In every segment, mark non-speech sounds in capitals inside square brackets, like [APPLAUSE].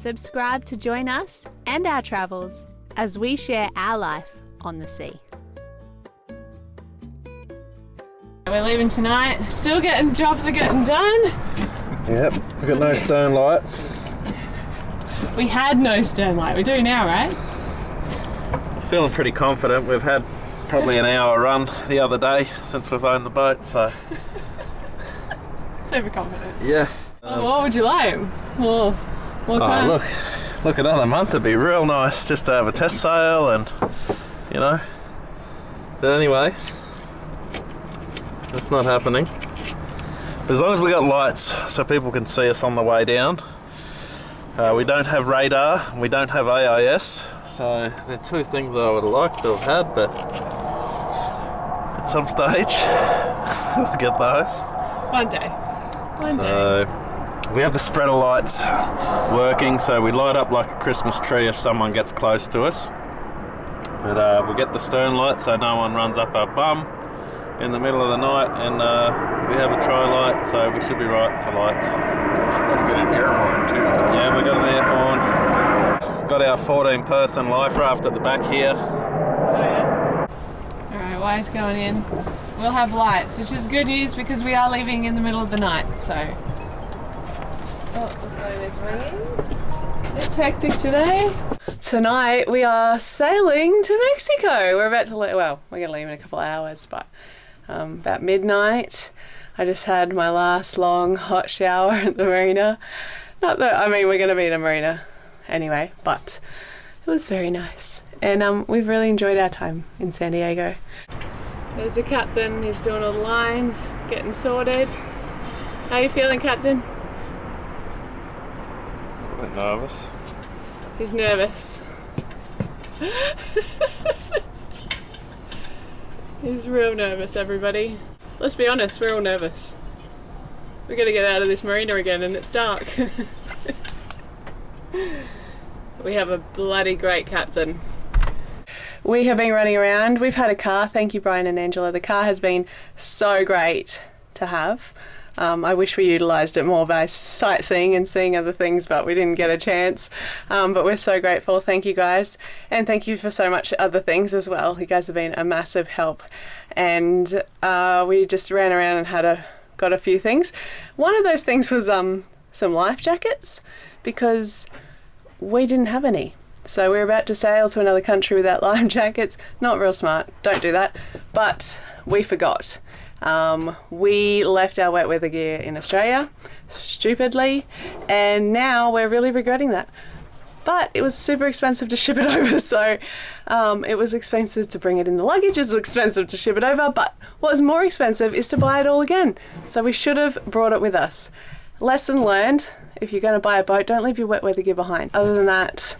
Subscribe to join us and our travels as we share our life on the sea. We're leaving tonight. Still getting jobs are getting done. Yep, we've got no stern light. We had no stern light. We do now, right? Feeling pretty confident. We've had probably an hour run the other day since we've owned the boat, so [LAUGHS] Super confident. yeah. Oh, what would you like? More, more Oh, look, look, another month would be real nice just to have a test sail and, you know. But anyway, that's not happening. As long as we got lights so people can see us on the way down. Uh, we don't have radar, we don't have AIS, so they're two things I would have liked to have had, but at some stage [LAUGHS] we'll get those. One day. One day. So we have the spreader lights working, so we light up like a Christmas tree if someone gets close to us. But uh, we get the stern light so no one runs up our bum in the middle of the night, and uh, we have a tri light, so we should be right for lights. We Should probably get an air horn too. Yeah, we got an air horn. Got our 14 person life raft at the back here. Oh, yeah. Alright, Wise going in. We'll have lights, which is good news because we are leaving in the middle of the night, so. The phone is ringing. It's hectic today. Tonight we are sailing to Mexico. We're about to leave, well, we're going to leave in a couple of hours, but um, about midnight. I just had my last long hot shower at the marina. Not that, I mean, we're going to be in a marina anyway, but it was very nice. And um, we've really enjoyed our time in San Diego. There's the captain, he's doing all the lines, getting sorted. How you feeling, Captain? A bit nervous. He's nervous. He's real nervous, everybody. Let's be honest, we're all nervous. We're gonna get out of this marina again and it's dark. [LAUGHS] we have a bloody great captain. We have been running around. We've had a car. Thank you, Brian and Angela. The car has been so great to have. Um, I wish we utilised it more by sightseeing and seeing other things, but we didn't get a chance. Um, but we're so grateful. Thank you guys. And thank you for so much other things as well. You guys have been a massive help. And uh, we just ran around and had a got a few things. One of those things was um, some life jackets because we didn't have any. So we're about to sail to another country without [LAUGHS] life jackets. Not real smart. Don't do that. But we forgot. Um, we left our wet weather gear in Australia, stupidly, and now we're really regretting that. But it was super expensive to ship it [LAUGHS] over, so um, it was expensive to bring it in the luggage, it was expensive to ship it over, but what was more expensive is to buy it all again. So we should have brought it with us. Lesson learned if you're going to buy a boat, don't leave your wet weather gear behind. Other than that,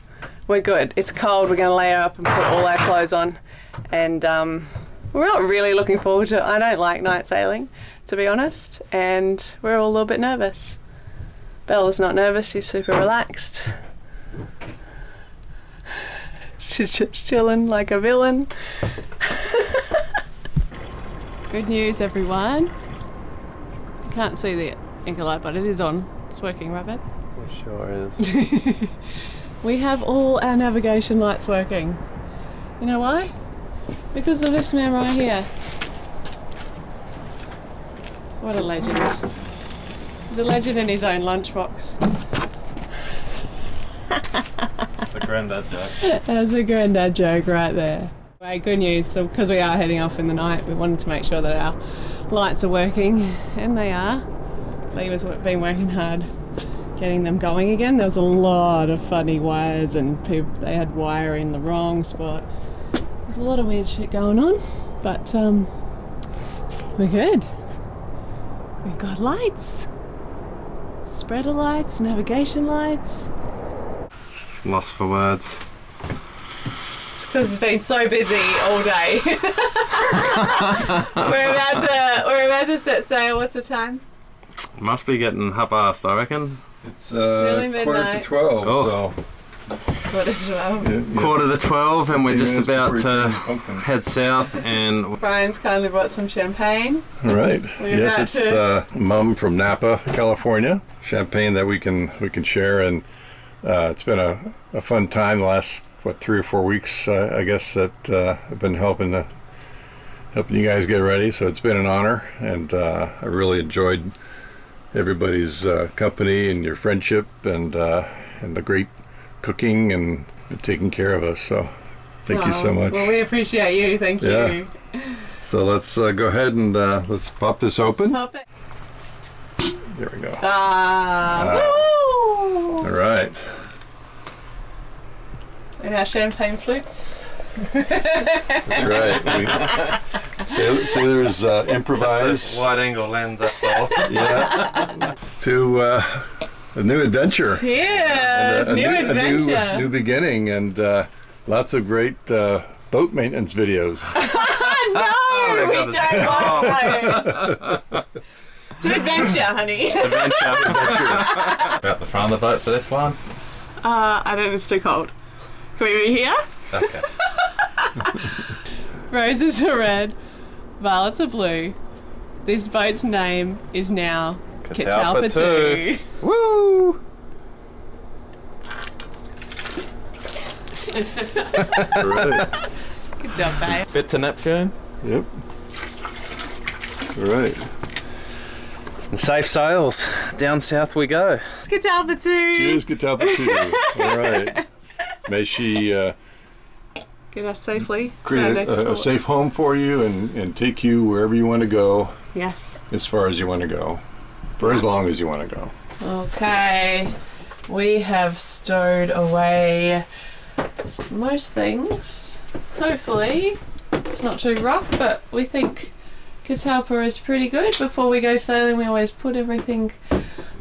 we're good. It's cold, we're going to layer up and put all our clothes on, and um, we're not really looking forward to it. I don't like night sailing, to be honest, and we're all a little bit nervous. Bella's not nervous, she's super relaxed. [LAUGHS] She's just chilling like a villain. [LAUGHS] Good news, everyone. You can't see the anchor light, but it is on. It's working, right, babe? It sure is. [LAUGHS] We have all our navigation lights working. You know why? Because of this man right here. What a legend. He's a legend in his own lunchbox. the granddad joke. That's a granddad joke right there. Well, good news, so because we are heading off in the night, we wanted to make sure that our lights are working, and they are. Lee has been working hard getting them going again. There was a lot of funny wires, and people, they had wire in the wrong spot. There's a lot of weird shit going on, but um, we're good. We've got lights, spreader lights, navigation lights. Lost for words. It's because it's been so busy all day. [LAUGHS] we're about to we're about to set sail. What's the time? Must be getting half past, I reckon. It's uh, nearly quarter to 12, Oh. so. What is twelve? yeah, yeah. Quarter to 12, and we're just about to head south. And Brian's kindly brought some champagne. All right. We're yes, about it's to- uh, Mumm from Napa, California. Champagne that we can we can share and Uh, it's been a, a fun time the last what three or four weeks, uh, I guess that uh, I've been helping the, helping you guys get ready. So it's been an honor, and uh, I really enjoyed everybody's uh, company and your friendship and uh, and the great cooking and taking care of us. So thank you so much. Well, we appreciate you. Thank Yeah. you. so let's uh, go ahead and uh, let's pop this open. Pop it. There we go. Ah, woo! All right. And our champagne flutes. That's right. [LAUGHS] We, sailor, sailors uh, improvise. wide angle lens, that's all. Yeah. [LAUGHS] to uh, a new adventure. Cheers! a, a new, a adventure. new, new beginning, and uh, lots of great uh, boat maintenance videos. [LAUGHS] no, we don't want [LAUGHS] those. to adventure, honey. Adventure. [LAUGHS] About the front of the boat for this one. Uh, I don't. It's too cold. Can we be here? Okay. Roses are red, violets are blue. This boat's name is now Catalpa Catalpa 2. Woo! All right. [LAUGHS] Good job, babe. Bit to Neptune. Yep. All right. And safe sails. Down south we go. Catalpa 2. Cheers, Catalpa too. All [LAUGHS] right. May she uh, Get us safely to our create next a, a safe home for you and, and take you wherever you want to go, Yes. as far as you want to go, for as long as you want to go. Okay. We have stowed away most things. Hopefully, it's not too rough, but we think Catalpa is pretty good. Before we go sailing, we always put everything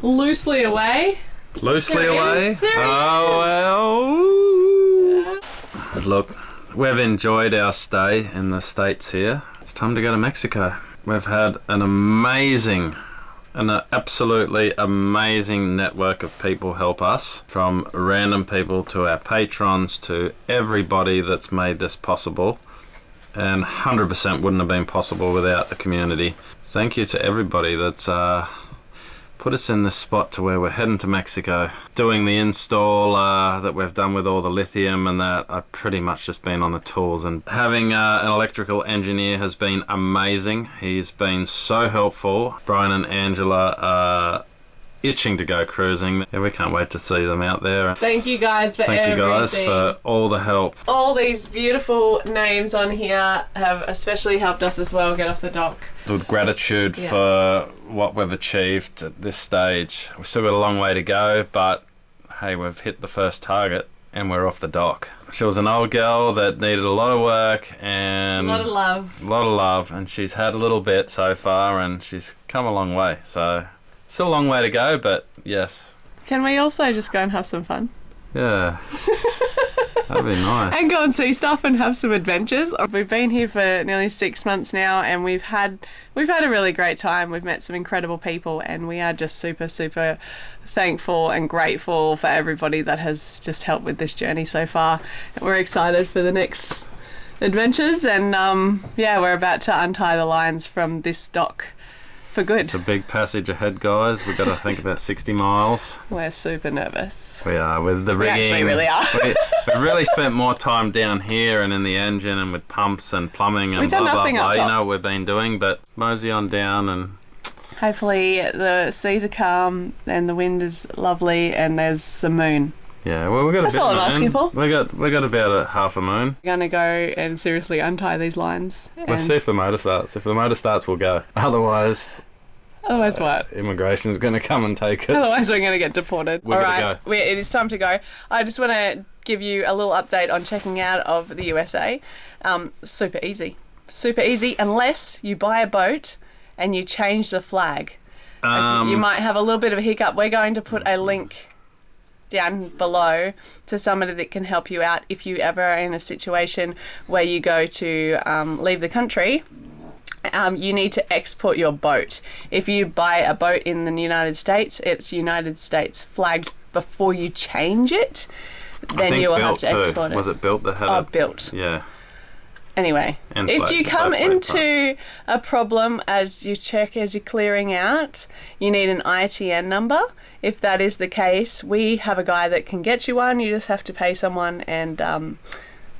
loosely away. Loosely There away. is, there he oh well. But look, we've enjoyed our stay in the States here. It's time to go to Mexico. We've had an amazing, an absolutely amazing network of people help us from random people to our patrons to everybody that's made this possible. And 100% wouldn't have been possible without the community. Thank you to everybody that's uh, put us in this spot to where we're heading to Mexico. Doing the install uh, that we've done with all the lithium and that, I've pretty much just been on the tools. And having uh, an electrical engineer has been amazing. He's been so helpful. Brian and Angela are itching to go cruising. Yeah, we can't wait to see them out there. Thank you guys for Thank you guys for all the help. all these beautiful names on here have especially helped us as well get off the dock. with gratitude Yeah. for what we've achieved at this stage. We've still got a long way to go, but hey, we've hit the first target and we're off the dock. She was an old girl that needed a lot of work and A lot of love. a lot of love, and she's had a little bit so far, and she's come a long way. So, still a long way to go, but yes, Can we also just go and have some fun? yeah, [LAUGHS] that'd be nice. and go and see stuff and have some adventures. We've been here for nearly six months now, and we've had we've had a really great time. We've met some incredible people, and we are just super super thankful and grateful for everybody that has just helped with this journey so far. And we're excited for the next adventures, and um, yeah, we're about to untie the lines from this dock for good. It's a big passage ahead, guys. We've got to think about 60 miles. [LAUGHS] We're super nervous. We are with the rigging. We actually really are. we, [LAUGHS] we've really spent more time down here and in the engine and with pumps and plumbing and We've blah blah nothing blah. You know what we've been doing, but mosey on down and Hopefully the seas are calm and the wind is lovely and there's some moon. Yeah. Well, we got That's a bit all of I'm moon. asking for. We got we got about a half a moon. We're gonna go and seriously untie these lines. Let's see if the motor starts. If the motor starts, we'll go. [LAUGHS] Otherwise, Otherwise, what? Immigration is going to come and take us. Otherwise, we're going to get deported. We're All gonna right, go. we- it is time to go. I just want to give you a little update on checking out of the USA. Um, super easy, super easy. Unless you buy a boat and you change the flag, um, you might have a little bit of a hiccup. We're going to put a link down below to somebody that can help you out if you ever are in a situation where you go to um, leave the country. Um, you need to export your boat. If you buy a boat in the United States, it's United States flagged before you change it. Then you will have to too. export it. Was it built that had Oh, built. Yeah. Anyway, And if float- you come float, float, into a problem as you check as you're clearing out, you need an ITN number. If that is the case, we have a guy that can get you one. You just have to pay someone, and um,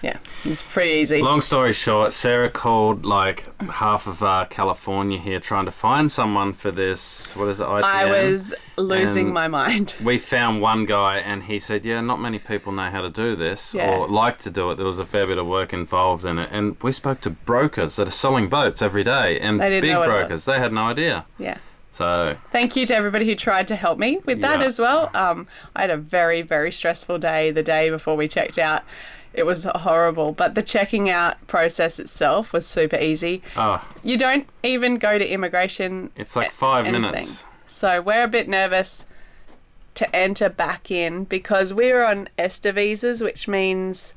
yeah, it's pretty easy. Long story short, Sarah called like half of uh, California here trying to find someone for this. What is it? ITM? I was losing and- my mind. [LAUGHS] We found one guy, and he said, "Yeah, not many people know how to do this Yeah. or like to do it. There was a fair bit of work involved in it." And we spoke to brokers that are selling boats every day, and big know what it brokers. They had no idea. Yeah. So Thank you to everybody who tried to help me with that Yeah. as well. Um, I had a very, very stressful day the day before we checked out. It was horrible, but the checking out process itself was super easy. oh, You don't even go to immigration. it's like five anything. minutes. So we're a bit nervous to enter back in because we're on ESTA visas, which means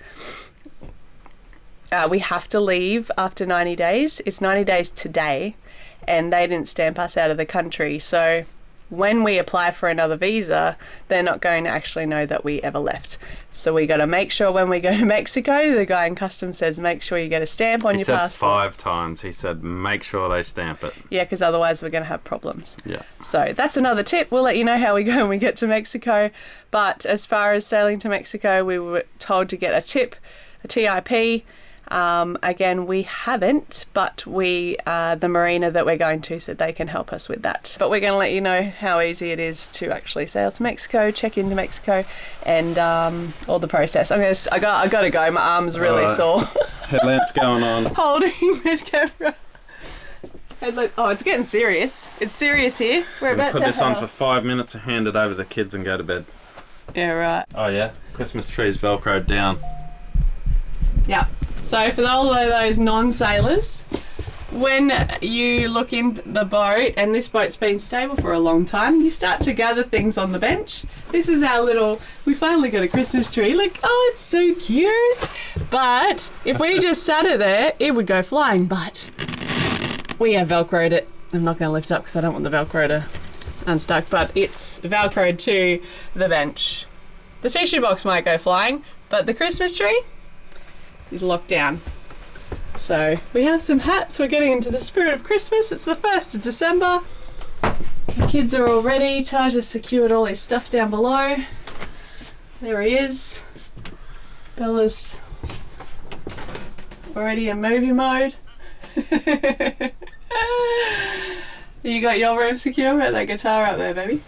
uh, we have to leave after 90 days. It's 90 days today, and they didn't stamp us out of the country. So when we apply for another visa, they're not going to actually know that we ever left. So we got to make sure when we go to [LAUGHS] Mexico, the guy in customs says, make sure you get a stamp on He your said passport. five times. He said, "Make sure they stamp it." Yeah, because otherwise we're going to have problems. Yeah. So that's another tip. We'll let you know how we go when we get to Mexico. But as far as sailing to Mexico, we were told to get a tip, a TIP. Um, again, we haven't, but we uh, the marina that we're going to said they can help us with that. But we're going to let you know how easy it is to actually sail to Mexico, check into Mexico, and um, all the process. I'm gonna, I got, I got to go. My arm's really Alright. sore. [LAUGHS] Headlamp's going on. [LAUGHS] Holding the camera. Oh, it's getting serious. It's serious here. We're about Put to this on for five minutes and hand it over to the kids and go to bed. Yeah, right. Oh yeah, Christmas tree's velcroed down. Yeah. So for all of those non-sailors, when you look in the boat and this boat's been stable for a long time, you start to gather things on the bench. This is our little. We finally got a Christmas tree. Look, oh, it's so cute. But if we just sat it there, it would go flying. But we have velcroed it. I'm not going to lift up because I don't want the velcro to unstuck. But it's velcroed to the bench. The tissue box might go flying, but the Christmas tree is locked down. So we have some hats. We're getting into the spirit of Christmas. It's the 1st of December. The kids are all ready. Taj has secured all his stuff down below. There he is. Bella's already in movie mode. [LAUGHS] you got your room secure? Put that guitar up there, baby.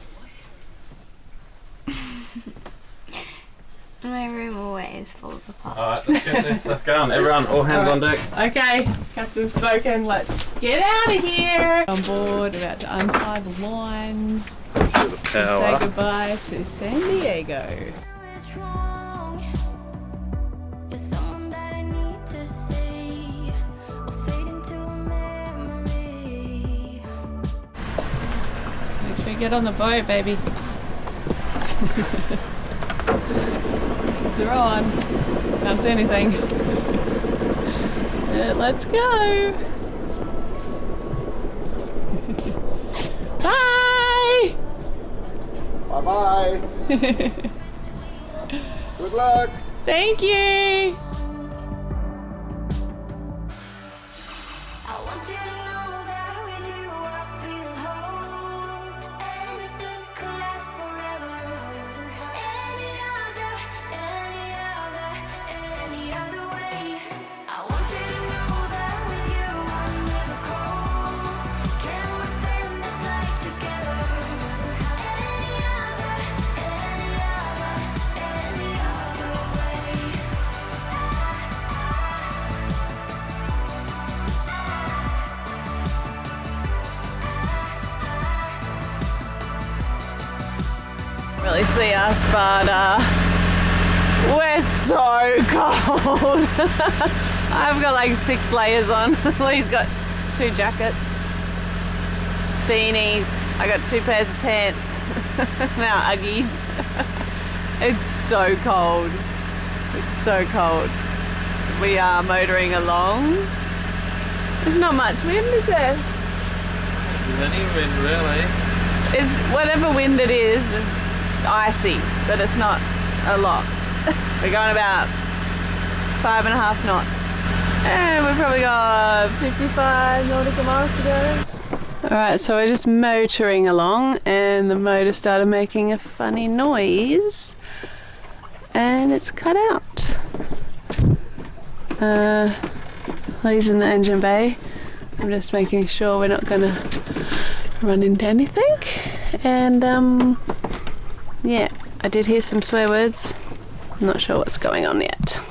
My room always falls apart. Alright, let's get this. Let's go on. Everyone, all hands on deck. Okay, Captain's spoken. Let's get out of here. On board, about to untie the lines. Say goodbye to San Diego. It's wrong. You're someone that I need to see. Or fade into a memory. Make sure you get on the boat, baby. [LAUGHS] Are on. Can't see anything. [LAUGHS] Let's go. [LAUGHS] Bye. Bye bye. [LAUGHS] Good luck. Thank you. See us, but uh, we're so [LAUGHS] cold. I've got like six layers on. [LAUGHS] Lee's got two jackets, beanies. I got two pairs of pants. [LAUGHS] now Uggies. it's so cold. It's so cold. We are motoring along. There's not much wind, is there? Any wind, really? It's whatever wind it is, it's icy, but it's not a lot. [LAUGHS] We're going about five and a half knots. And we've probably got 55 nautical miles to go. Alright, so we're just motoring along and the motor started making a funny noise and it's cut out. Uh, Lee's in the engine bay. I'm just making sure we're not gonna run into anything. And um, yeah, I did hear some swear words. I'm not sure what's going on yet.